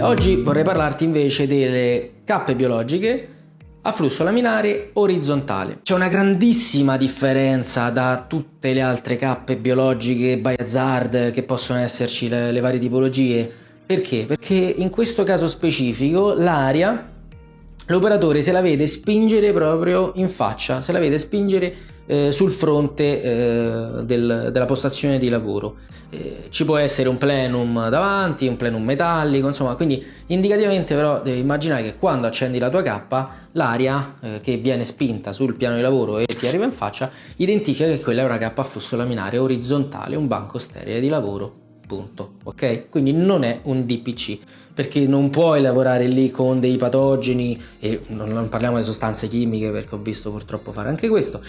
Oggi vorrei parlarti invece delle cappe biologiche a flusso laminare orizzontale. C'è una grandissima differenza da tutte le altre cappe biologiche by hazard che possono esserci le, le varie tipologie. Perché? Perché in questo caso specifico l'aria l'operatore se la vede spingere proprio in faccia, se la vede spingere eh, sul fronte eh, del, della postazione di lavoro. Eh, ci può essere un plenum davanti, un plenum metallico, insomma, quindi indicativamente però devi immaginare che quando accendi la tua cappa, l'aria eh, che viene spinta sul piano di lavoro e ti arriva in faccia, identifica che quella è una cappa a flusso laminare orizzontale, un banco sterile di lavoro punto, ok? Quindi non è un DPC, perché non puoi lavorare lì con dei patogeni, e non parliamo di sostanze chimiche perché ho visto purtroppo fare anche questo,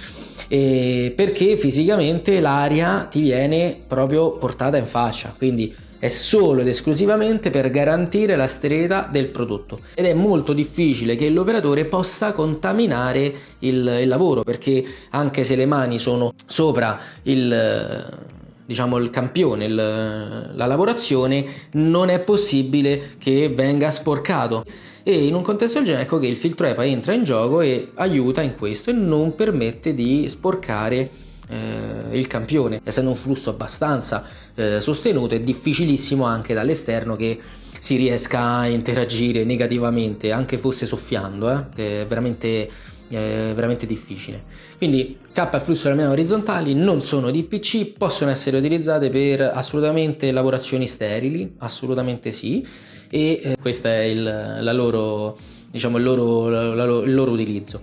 perché fisicamente l'aria ti viene proprio portata in faccia, quindi è solo ed esclusivamente per garantire la sterilità del prodotto. Ed è molto difficile che l'operatore possa contaminare il, il lavoro perché anche se le mani sono sopra il diciamo, il campione, il, la lavorazione, non è possibile che venga sporcato. E in un contesto del genere ecco che il filtro EPA entra in gioco e aiuta in questo e non permette di sporcare eh, il campione. Essendo un flusso abbastanza eh, sostenuto è difficilissimo anche dall'esterno che si riesca a interagire negativamente, anche fosse soffiando, eh? è veramente è veramente difficile. Quindi K e flusso almeno orizzontali non sono DPC, possono essere utilizzate per assolutamente lavorazioni sterili, assolutamente sì, e eh, questo è il, loro, diciamo, il loro, la, la, il loro utilizzo.